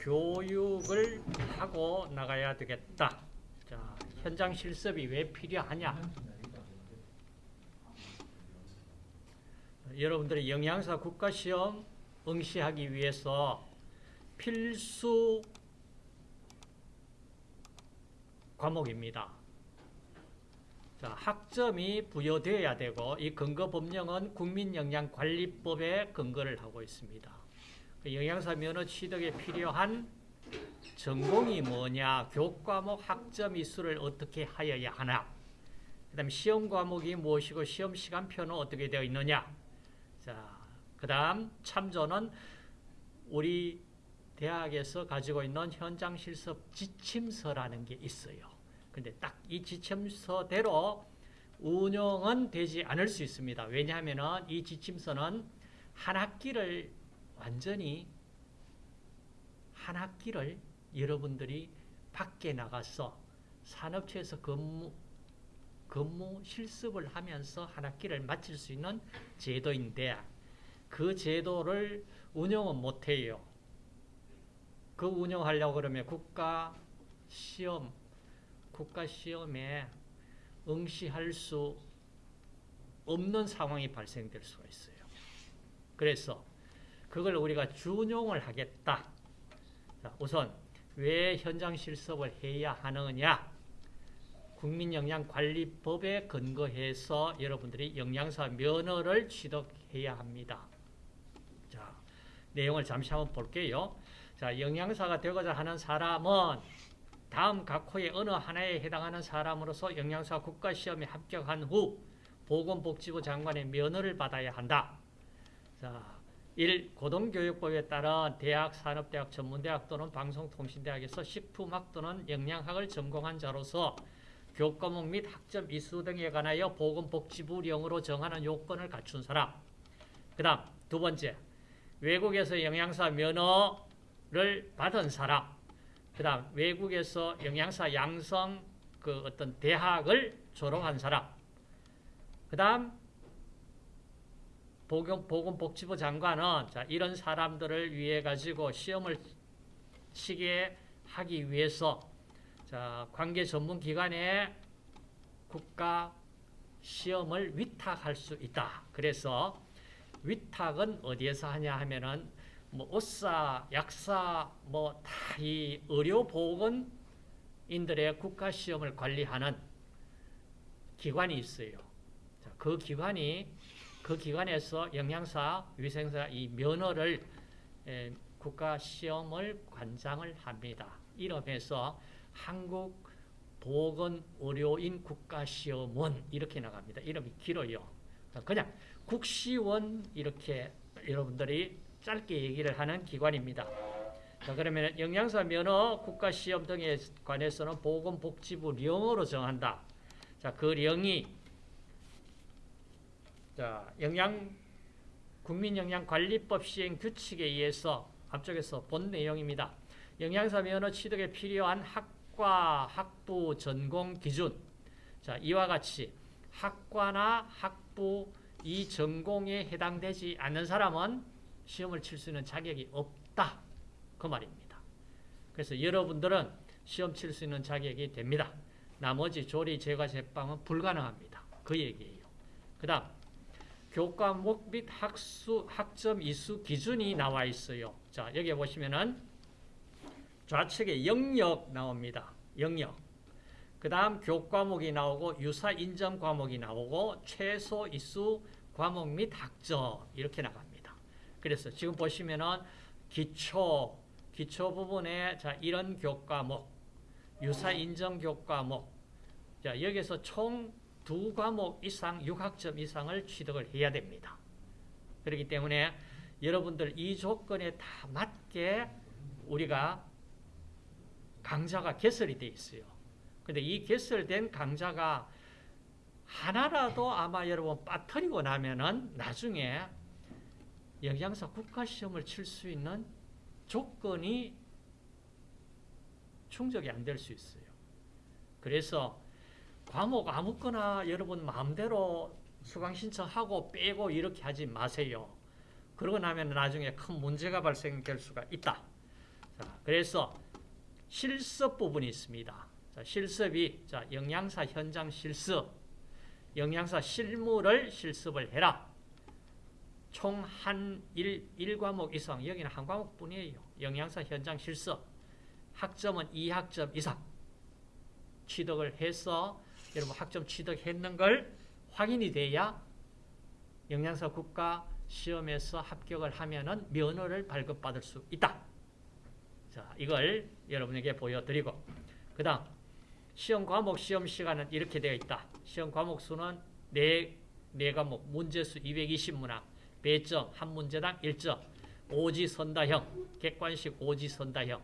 교육을 하고 나가야 되겠다. 자, 현장 실습이 왜 필요하냐? 여러분들이 영양사 국가시험 응시하기 위해서 필수 과목입니다. 자, 학점이 부여되어야 되고 이 근거 법령은 국민영양관리법에 근거를 하고 있습니다. 그 영양사 면허 취득에 필요한 전공이 뭐냐, 교과목 학점 이수를 어떻게 하여야 하나, 그 다음 시험 과목이 무엇이고 시험 시간표는 어떻게 되어 있느냐, 자, 그 다음 참조는 우리 대학에서 가지고 있는 현장 실습 지침서라는 게 있어요. 근데 딱 이 지침서대로 운영은 되지 않을 수 있습니다. 왜냐하면 이 지침서는 한 학기를 완전히 한 학기를 여러분들이 밖에 나가서 산업체에서 근무, 근무 실습을 하면서 한 학기를 마칠 수 있는 제도인데 그 제도를 운영은 못해요. 그 운영하려고 그러면 국가 시험, 국가 시험에 응시할 수 없는 상황이 발생될 수가 있어요. 그래서 그걸 우리가 준용을 하겠다. 자, 우선 왜 현장 실습을 해야 하느냐? 국민영양관리법에 근거해서 여러분들이 영양사 면허를 취득해야 합니다. 자, 내용을 잠시 한번 볼게요. 자, 영양사가 되고자 하는 사람은 다음 각 호의 어느 하나에 해당하는 사람으로서 영양사 국가시험에 합격한 후 보건복지부 장관의 면허를 받아야 한다. 자, 1. 고등교육법에 따른 대학, 산업대학, 전문대학 또는 방송통신대학에서 식품학 또는 영양학을 전공한 자로서 교과목 및 학점 이수 등에 관하여 보건복지부령으로 정하는 요건을 갖춘 사람. 그 다음 두 번째, 외국에서 영양사 면허를 받은 사람. 그 다음 외국에서 영양사 양성 그 어떤 대학을 졸업한 사람. 그 다음 보건, 보건복지부 장관은 자, 이런 사람들을 위해 가지고 시험을 시게 하기 위해서 자, 관계 전문 기관에 국가 시험을 위탁할 수 있다. 그래서 위탁은 어디에서 하냐 하면은 뭐 의사, 약사 뭐 다 이 의료 보건인들의 국가 시험을 관리하는 기관이 있어요. 자, 그 기관이 그 기관에서 영양사, 위생사 이 면허를 에, 국가 시험을 관장을 합니다. 이름에서 한국 보건의료인 국가시험원 이렇게 나갑니다. 이름이 길어요. 그냥 국시원 이렇게 여러분들이 짧게 얘기를 하는 기관입니다. 자, 그러면 영양사 면허 국가시험 등에 관해서는 보건복지부 령으로 정한다. 자, 그 령이 자, 영양 국민영양관리법 시행 규칙에 의해서 앞쪽에서 본 내용입니다. 영양사 면허 취득에 필요한 학과, 학부, 전공 기준. 자, 이와 같이 학과나 학부 이 전공에 해당되지 않는 사람은 시험을 칠 수 있는 자격이 없다. 그 말입니다. 그래서 여러분들은 시험 칠 수 있는 자격이 됩니다. 나머지 조리, 제과, 제빵은 불가능합니다. 그 얘기예요. 그 다음 교과목 및 학수, 학점 이수 기준이 나와 있어요. 자, 여기 보시면은 좌측에 영역 나옵니다. 영역. 그 다음 교과목이 나오고 유사 인정 과목이 나오고 최소 이수 과목 및 학점 이렇게 나갑니다. 그래서 지금 보시면은 기초, 기초 부분에 자, 이런 교과목, 유사 인정 교과목. 자, 여기서 총 두 과목 이상, 6학점 이상을 취득을 해야 됩니다. 그렇기 때문에 여러분들 이 조건에 다 맞게 우리가 강좌가 개설이 돼 있어요. 근데 이 개설된 강좌가 하나라도 아마 여러분 빠뜨리고 나면은 나중에 영양사 국가시험을 칠 수 있는 조건이 충족이 안 될 수 있어요. 그래서 과목 아무거나 여러분 마음대로 수강 신청하고 빼고 이렇게 하지 마세요. 그러고 나면 나중에 큰 문제가 발생될 수가 있다. 자, 그래서 실습 부분이 있습니다. 자, 실습이 자, 영양사 현장 실습, 영양사 실무를 실습을 해라. 총 한 1, 1과목 이상, 여기는 한 과목뿐이에요. 영양사 현장 실습. 학점은 2학점 이상 취득을 해서 여러분 학점 취득했는 걸 확인이 돼야 영양사 국가 시험에서 합격을 하면은 면허를 발급받을 수 있다. 자, 이걸 여러분에게 보여드리고 그 다음 시험 과목 시험 시간은 이렇게 되어 있다. 시험 과목 수는 4, 4과목 문제수 220문항 배점 한 문제당 1점 오지선다형 객관식 오지선다형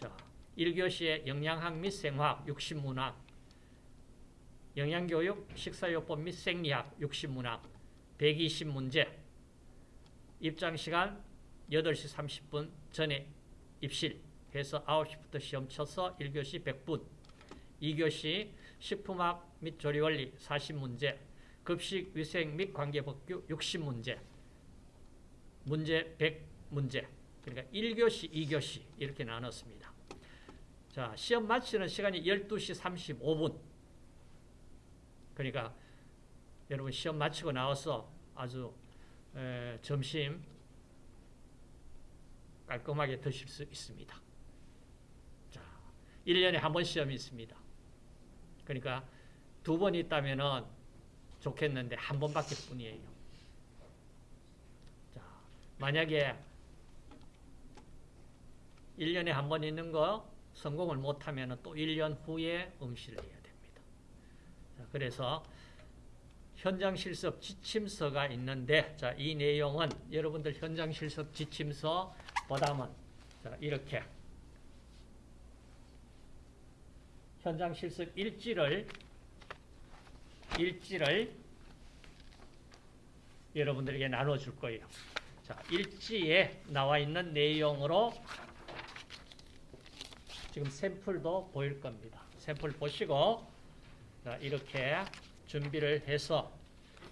자, 1교시에 영양학 및 생화학 60문항 영양교육 식사요법 및 생리학 60문항 120문제. 입장시간 8시 30분 전에 입실 해서 9시부터 시험 쳐서 1교시 100분 2교시 식품학 및 조리원리 40문제 급식 위생 및 관계법규 60문제 문제 100문제. 그러니까 1교시 2교시 이렇게 나눴습니다. 자 시험 마치는 시간이 12시 35분 그러니까 여러분 시험 마치고 나와서 아주 에, 점심 깔끔하게 드실 수 있습니다. 자, 1년에 한 번 시험이 있습니다. 그러니까 두 번 있다면 좋겠는데 한 번밖에 뿐이에요. 자, 만약에 1년에 한 번 있는 거 성공을 못하면 또 1년 후에 응시를. 자, 그래서 현장 실습 지침서가 있는데 자, 이 내용은 여러분들 현장 실습 지침서 보다면 자, 이렇게 현장 실습 일지를 일지를 여러분들에게 나눠 줄 거예요. 자, 일지에 나와 있는 내용으로 지금 샘플도 보일 겁니다. 샘플 보시고 자, 이렇게 준비를 해서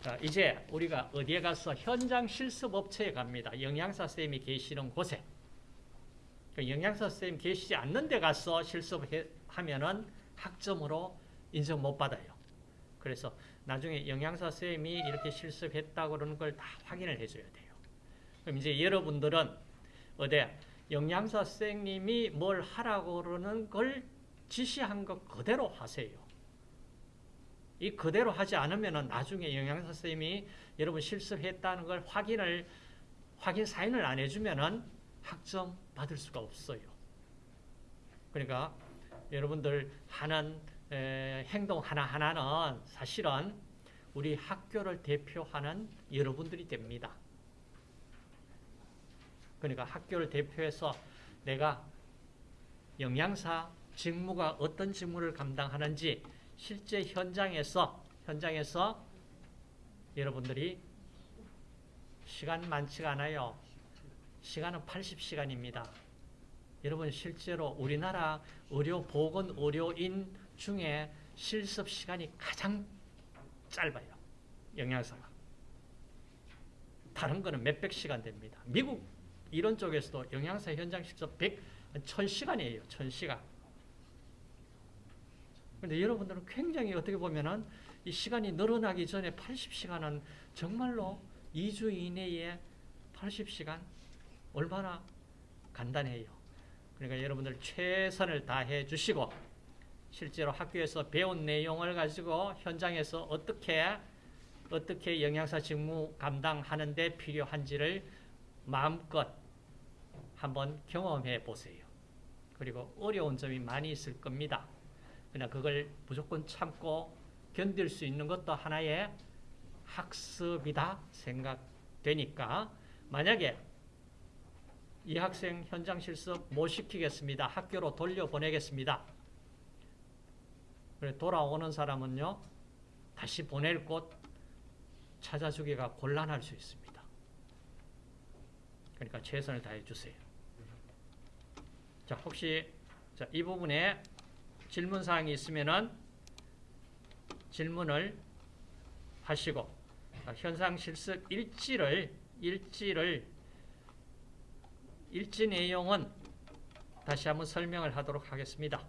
자, 이제 우리가 어디에 가서 현장 실습 업체에 갑니다. 영양사 쌤이 계시는 곳에. 그 영양사 쌤 계시지 않는 데 가서 실습하면은 학점으로 인정 못 받아요. 그래서 나중에 영양사 쌤이 이렇게 실습했다고 그러는 걸 다 확인을 해줘야 돼요. 그럼 이제 여러분들은 어디 영양사 쌤님이 뭘 하라고 그러는 걸 지시한 것 그대로 하세요. 이 그대로 하지 않으면 나중에 영양사 선생님이 여러분 실습했다는 걸 확인을 확인 사인을 안 해주면은 학점 받을 수가 없어요. 그러니까 여러분들 하는 에, 행동 하나 하나는 사실은 우리 학교를 대표하는 여러분들이 됩니다. 그러니까 학교를 대표해서 내가 영양사 직무가 어떤 직무를 감당하는지 실제 현장에서 현장에서 여러분들이 시간 많지가 않아요. 시간은 80시간입니다. 여러분 실제로 우리나라 의료 보건 의료인 중에 실습 시간이 가장 짧아요. 영양사가. 다른 거는 몇백 시간 됩니다. 미국 이런 쪽에서도 영양사 현장 실습 100, 1000시간이에요. 1000시간. 근데 여러분들은 굉장히 어떻게 보면은 이 시간이 늘어나기 전에 80시간은 정말로 2주 이내에 80시간 얼마나 간단해요. 그러니까 여러분들 최선을 다해 주시고 실제로 학교에서 배운 내용을 가지고 현장에서 어떻게 어떻게 영양사 직무 감당하는 데 필요한지를 마음껏 한번 경험해 보세요. 그리고 어려운 점이 많이 있을 겁니다. 그냥 그걸 무조건 참고 견딜 수 있는 것도 하나의 학습이다 생각되니까 만약에 이 학생 현장 실습 못 시키겠습니다. 학교로 돌려보내겠습니다. 그래 돌아오는 사람은요. 다시 보낼 곳 찾아주기가 곤란할 수 있습니다. 그러니까 최선을 다해 주세요. 자, 혹시 자, 이 부분에 질문 사항이 있으면은 질문을 하시고 현상 실습 일지를 일지를 일지 내용은 다시 한번 설명을 하도록 하겠습니다.